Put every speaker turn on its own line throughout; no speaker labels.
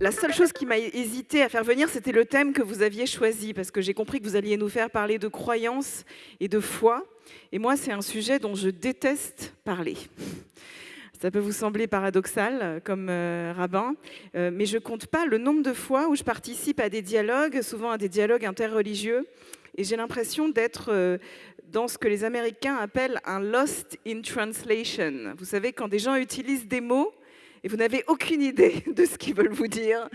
La seule chose qui m'a hésité à faire venir, c'était le thème que vous aviez choisi, parce que j'ai compris que vous alliez nous faire parler de croyance et de foi. Et moi, c'est un sujet dont je déteste parler. Ça peut vous sembler paradoxal euh, comme euh, rabbin, euh, mais je compte pas le nombre de fois où je participe à des dialogues, souvent à des dialogues interreligieux, et j'ai l'impression d'être dans ce que les Américains appellent un lost in translation. Vous savez, quand des gens utilisent des mots et vous n'avez aucune idée de ce qu'ils veulent vous dire,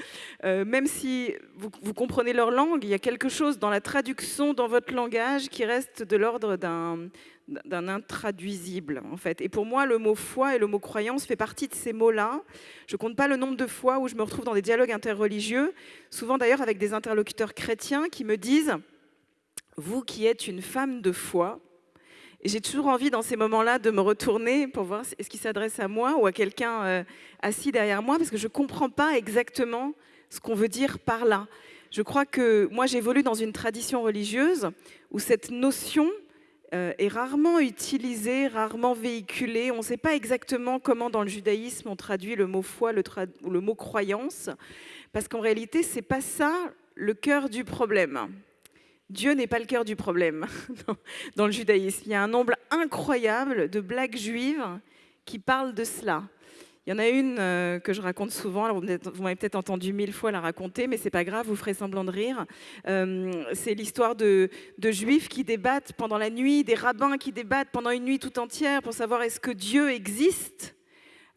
même si vous, comprenez leur langue, il y a quelque chose dans la traduction, dans votre langage, qui reste de l'ordre d'un intraduisible en fait. Et pour moi, le mot foi et le mot croyance fait partie de ces mots-là. Je compte pas le nombre de fois où je me retrouve dans des dialogues interreligieux, souvent d'ailleurs avec des interlocuteurs chrétiens qui me disent « vous qui êtes une femme de foi », j'ai toujours envie dans ces moments-là de me retourner pour voir est-ce qu'il s'adresse à moi ou à quelqu'un euh, assis derrière moi, parce que je comprends pas exactement ce qu'on veut dire par là. Je crois que moi j'évolue dans une tradition religieuse où cette notion euh, est rarement utilisé, rarement véhiculé. On ne sait pas exactement comment dans le judaïsme on traduit le mot foi le ou le mot croyance, parce qu'en réalité, ce n'est pas ça le cœur du problème. Dieu n'est pas le cœur du problème dans le judaïsme. Il y a un nombre incroyable de blagues juives qui parlent de cela. Il y en a une euh, que je raconte souvent, vous, m'avez peut-être entendu mille fois la raconter, mais c'est pas grave, vous ferez semblant de rire. Euh, c'est l'histoire de, juifs qui débattent pendant la nuit, des rabbins qui débattent pendant une nuit tout entière pour savoir est-ce que Dieu existe.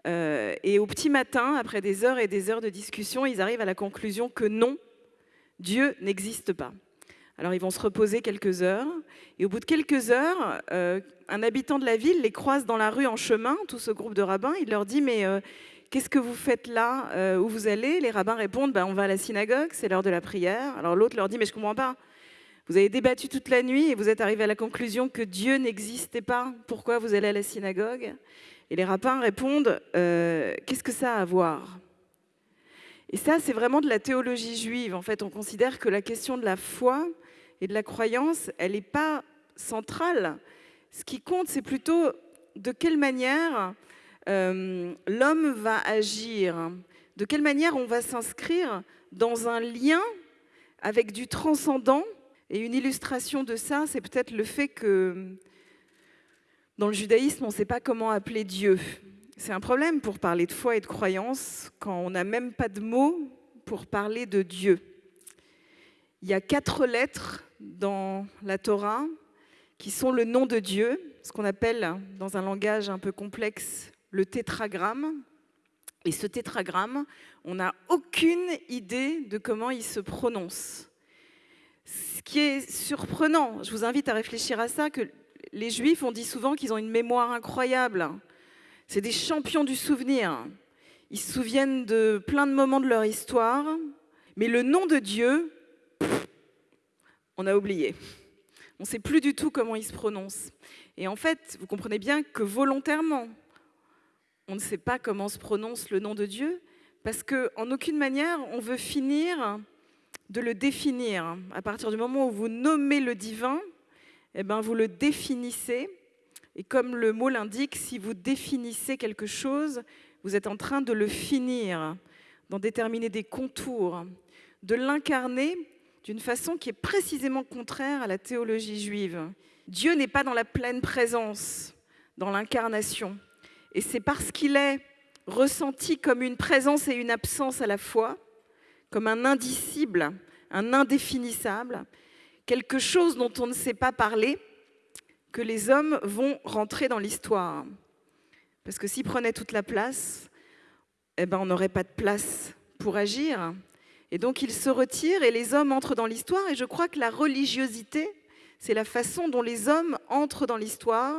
Euh, et au petit matin, après des heures et des heures de discussion, ils arrivent à la conclusion que non, Dieu n'existe pas. Alors ils vont se reposer quelques heures, et au bout de quelques heures, euh, un habitant de la ville les croise dans la rue en chemin, tout ce groupe de rabbins, il leur dit « mais euh, qu'est-ce que vous faites là euh, Où vous allez ?» Les rabbins répondent bah, On va à la synagogue, c'est l'heure de la prière ». Alors l'autre leur dit « mais je comprends pas, vous avez débattu toute la nuit et vous êtes arrivé à la conclusion que Dieu n'existait pas, pourquoi vous allez à la synagogue ?» Et les rabbins répondent Qu'est-ce que ça a à voir ?» Et ça, c'est vraiment de la théologie juive. En fait, on considère que la question de la foi, et de la croyance, elle n'est pas centrale. Ce qui compte, c'est plutôt de quelle manière euh, l'homme va agir, de quelle manière on va s'inscrire dans un lien avec du transcendant. Et une illustration de ça, c'est peut-être le fait que dans le judaïsme, on ne sait pas comment appeler Dieu. C'est un problème pour parler de foi et de croyance quand on n'a même pas de mots pour parler de Dieu. Il y a quatre lettres dans la Torah qui sont le nom de Dieu, ce qu'on appelle dans un langage un peu complexe le tétragramme. Et ce tétragramme, on n'a aucune idée de comment il se prononce. Ce qui est surprenant, je vous invite à réfléchir à ça, que les Juifs, ont dit souvent qu'ils ont une mémoire incroyable. C'est des champions du souvenir. Ils se souviennent de plein de moments de leur histoire, mais le nom de Dieu, on a oublié. On ne sait plus du tout comment il se prononce. Et en fait, vous comprenez bien que volontairement, on ne sait pas comment se prononce le nom de Dieu, parce qu'en aucune manière, on veut finir de le définir. À partir du moment où vous nommez le divin, eh ben, vous le définissez. Et comme le mot l'indique, si vous définissez quelque chose, vous êtes en train de le finir, d'en déterminer des contours, de l'incarner d'une façon qui est précisément contraire à la théologie juive. Dieu n'est pas dans la pleine présence, dans l'incarnation. Et c'est parce qu'il est ressenti comme une présence et une absence à la fois, comme un indicible, un indéfinissable, quelque chose dont on ne sait pas parler, que les hommes vont rentrer dans l'histoire. Parce que s'ils prenaient toute la place, eh ben on n'aurait pas de place pour agir, et donc il se retire et les hommes entrent dans l'histoire. Et je crois que la religiosité, c'est la façon dont les hommes entrent dans l'histoire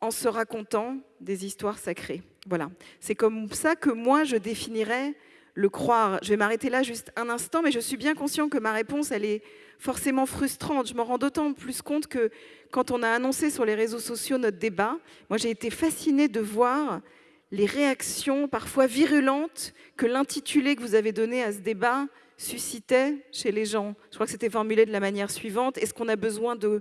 en se racontant des histoires sacrées. Voilà, c'est comme ça que moi je définirais le croire. Je vais m'arrêter là juste un instant, mais je suis bien conscient que ma réponse, elle est forcément frustrante. Je m'en rends d'autant plus compte que quand on a annoncé sur les réseaux sociaux notre débat, moi j'ai été fascinée de voir les réactions parfois virulentes que l'intitulé que vous avez donné à ce débat suscitait chez les gens. Je crois que c'était formulé de la manière suivante. Est-ce qu'on a besoin de,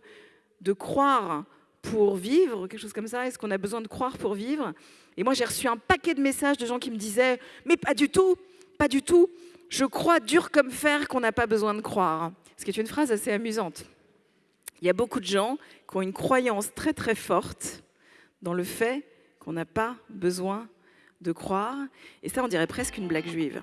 de croire pour vivre? Quelque chose comme ça. Est-ce qu'on a besoin de croire pour vivre? Et moi, j'ai reçu un paquet de messages de gens qui me disaient « Mais pas du tout, pas du tout. Je crois dur comme fer qu'on n'a pas besoin de croire. Ce qui est une phrase assez amusante. Il y a beaucoup de gens qui ont une croyance très très forte dans le fait qu'on n'a pas besoin de croire. Et ça, on dirait presque une blague juive.